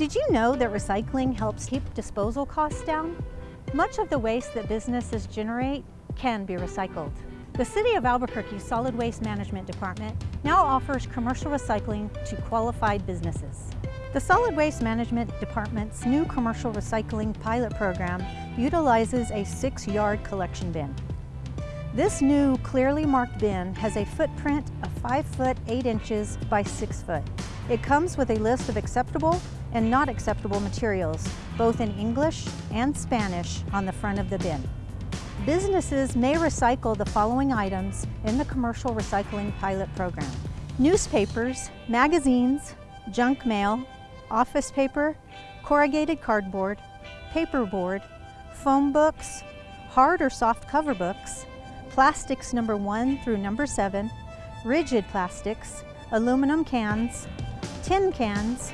Did you know that recycling helps keep disposal costs down? Much of the waste that businesses generate can be recycled. The City of Albuquerque Solid Waste Management Department now offers commercial recycling to qualified businesses. The Solid Waste Management Department's new commercial recycling pilot program utilizes a six-yard collection bin. This new clearly marked bin has a footprint of 5 foot 8 inches by 6 foot. It comes with a list of acceptable and not acceptable materials, both in English and Spanish on the front of the bin. Businesses may recycle the following items in the commercial recycling pilot program. Newspapers, magazines, junk mail, office paper, corrugated cardboard, paperboard, phone books, hard or soft cover books, plastics number one through number seven, rigid plastics, aluminum cans, tin cans,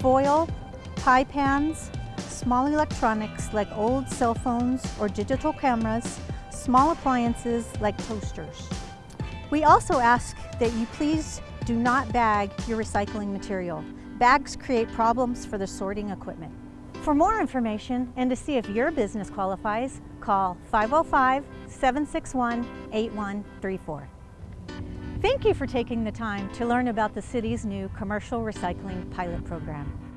foil, pie pans, small electronics like old cell phones or digital cameras, small appliances like toasters. We also ask that you please do not bag your recycling material. Bags create problems for the sorting equipment. For more information and to see if your business qualifies, call 505-761-8134. Thank you for taking the time to learn about the city's new commercial recycling pilot program.